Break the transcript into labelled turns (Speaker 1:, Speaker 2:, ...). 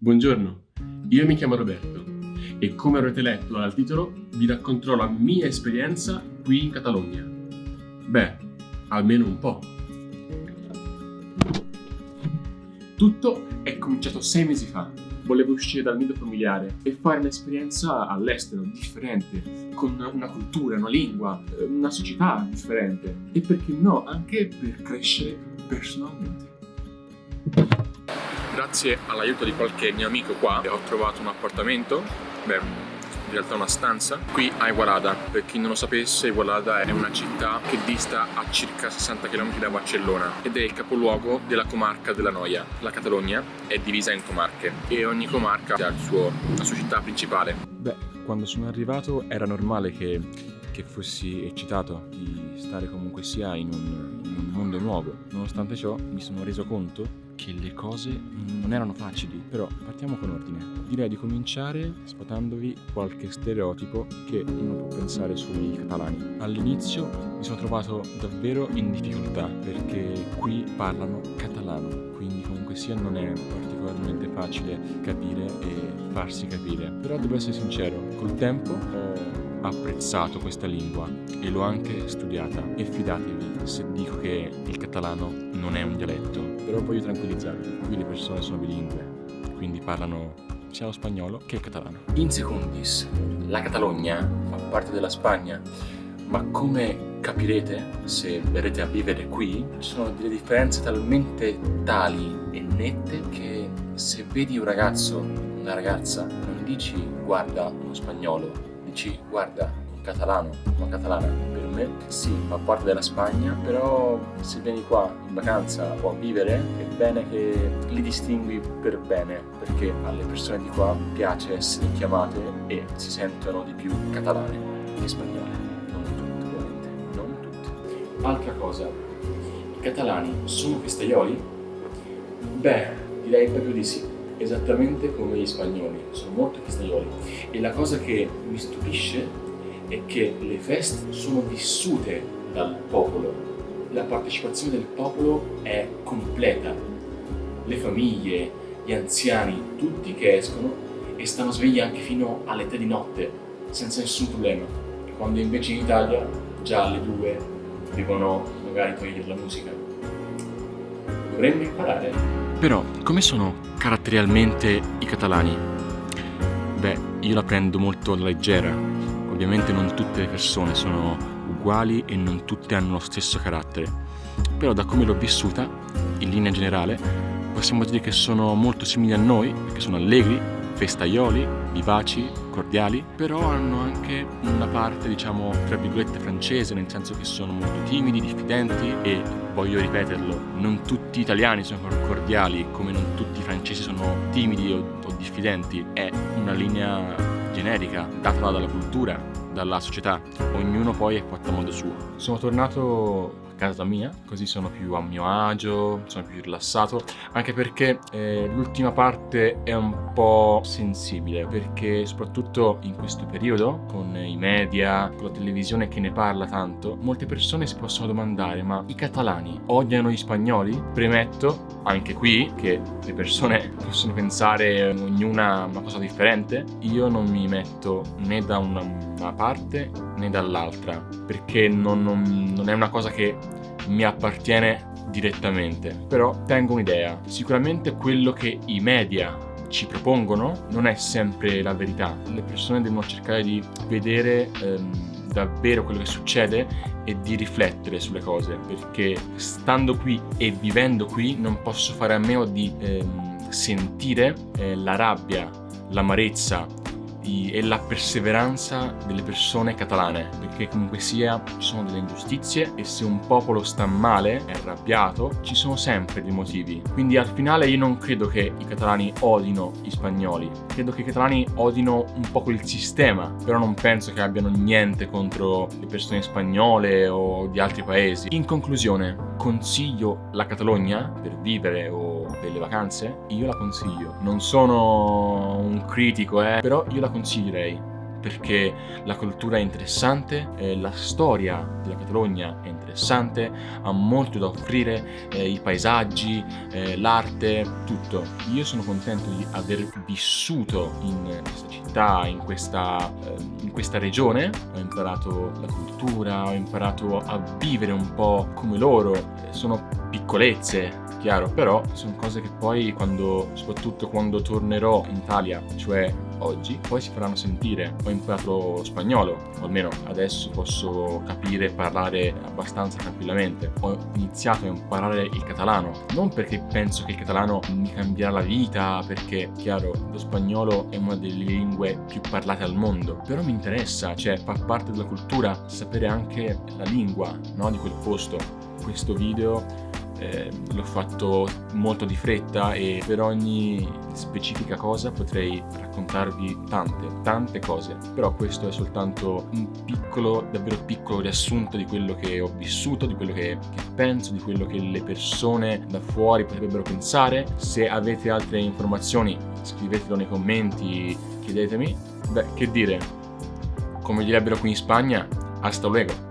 Speaker 1: Buongiorno, io mi chiamo Roberto e come avrete letto dal titolo vi racconterò la mia esperienza qui in Catalogna. Beh, almeno un po'. Tutto è cominciato sei mesi fa. Volevo uscire dal nido familiare e fare un'esperienza all'estero, differente, con una cultura, una lingua, una società differente e perché no, anche per crescere personalmente. Grazie all'aiuto di qualche mio amico qua ho trovato un appartamento, beh, in realtà una stanza, qui a Igualada. Per chi non lo sapesse, Igualada è una città che dista a circa 60 km da Barcellona ed è il capoluogo della comarca della Noia. La Catalogna è divisa in comarche e ogni comarca ha suo, la sua città principale.
Speaker 2: Beh, quando sono arrivato era normale che, che fossi eccitato di stare comunque sia in un, in un mondo nuovo. Nonostante ciò mi sono reso conto che le cose non erano facili, però partiamo con ordine. Direi di cominciare sfatandovi qualche stereotipo che uno può pensare sui catalani. All'inizio mi sono trovato davvero in difficoltà perché qui parlano catalano, quindi comunque sia non è particolarmente facile capire e farsi capire. Però devo essere sincero, col tempo ho apprezzato questa lingua e l'ho anche studiata e fidatevi se dico che il catalano non è un dialetto. Però voglio tranquillizzarvi qui le persone sono bilingue quindi parlano sia lo spagnolo che il catalano.
Speaker 1: In secundis la Catalogna fa parte della Spagna ma come capirete se verrete a vivere qui ci sono delle differenze talmente tali e nette che se vedi un ragazzo una ragazza non dici guarda uno spagnolo dici guarda catalano, una catalana per me sì fa parte della Spagna però se vieni qua in vacanza o a vivere è bene che li distingui per bene perché alle persone di qua piace essere chiamate e si sentono di più catalane che spagnole. Non tutte ovviamente non tutte altra cosa i catalani sono festaioli? beh direi proprio di sì esattamente come gli spagnoli, sono molto festaioli e la cosa che mi stupisce è che le feste sono vissute dal popolo, la partecipazione del popolo è completa, le famiglie, gli anziani, tutti che escono e stanno svegli anche fino alle tre di notte senza nessun problema, quando invece in Italia già alle due devono magari togliere la musica. Dovremmo imparare.
Speaker 2: Però, come sono caratterialmente i catalani? Beh, io la prendo molto alla leggera. Ovviamente non tutte le persone sono uguali e non tutte hanno lo stesso carattere. Però da come l'ho vissuta, in linea generale, possiamo dire che sono molto simili a noi, perché sono allegri, festaioli, vivaci, cordiali, però hanno anche una parte, diciamo, tra virgolette francese, nel senso che sono molto timidi, diffidenti e, voglio ripeterlo, non tutti gli italiani sono cordiali, come non tutti i francesi sono timidi o, o diffidenti, è una linea generica, data dalla cultura, dalla società, ognuno poi è fatto a modo suo. Sono tornato casa mia, così sono più a mio agio, sono più rilassato, anche perché eh, l'ultima parte è un po' sensibile, perché soprattutto in questo periodo, con i media, con la televisione che ne parla tanto, molte persone si possono domandare, ma i catalani odiano gli spagnoli? Premetto, anche qui, che le persone possono pensare ognuna una cosa differente, io non mi metto né da una, una parte né dall'altra, perché non, non, non è una cosa che mi appartiene direttamente. Però tengo un'idea. Sicuramente quello che i media ci propongono non è sempre la verità. Le persone devono cercare di vedere ehm, davvero quello che succede e di riflettere sulle cose, perché stando qui e vivendo qui non posso fare a meno di ehm, sentire eh, la rabbia, l'amarezza di, e la perseveranza delle persone catalane, perché comunque sia ci sono delle ingiustizie e se un popolo sta male, è arrabbiato, ci sono sempre dei motivi. Quindi al finale io non credo che i catalani odino gli spagnoli, credo che i catalani odino un po' quel sistema, però non penso che abbiano niente contro le persone spagnole o di altri paesi. In conclusione, consiglio la Catalogna per vivere o per le vacanze? Io la consiglio. Non sono un critico, eh, però io la consiglierei perché la cultura è interessante, eh, la storia della Catalogna è interessante, ha molto da offrire, eh, i paesaggi, eh, l'arte, tutto. Io sono contento di aver vissuto in questa città, in questa, eh, in questa regione, ho imparato la cultura, ho imparato a vivere un po' come loro, sono piccolezze, chiaro, però sono cose che poi quando, soprattutto quando tornerò in Italia, cioè oggi, poi si faranno sentire. Ho imparato spagnolo, o almeno adesso posso capire e parlare abbastanza tranquillamente. Ho iniziato a imparare il catalano, non perché penso che il catalano mi cambierà la vita, perché, chiaro, lo spagnolo è una delle lingue più parlate al mondo, però mi interessa, cioè fa parte della cultura sapere anche la lingua, no, di quel posto. Questo video eh, l'ho fatto molto di fretta e per ogni specifica cosa potrei raccontarvi tante, tante cose, però questo è soltanto un piccolo, davvero piccolo riassunto di quello che ho vissuto, di quello che, che penso, di quello che le persone da fuori potrebbero pensare. Se avete altre informazioni scrivetelo nei commenti, chiedetemi. Beh, che dire, come direbbero qui in Spagna, hasta luego.